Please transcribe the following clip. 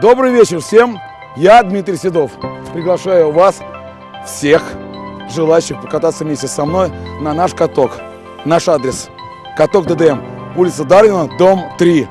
Добрый вечер всем. Я Дмитрий Седов. Приглашаю вас всех желающих покататься вместе со мной на наш каток. Наш адрес. Каток ДДМ. Улица Дарвина, дом 3.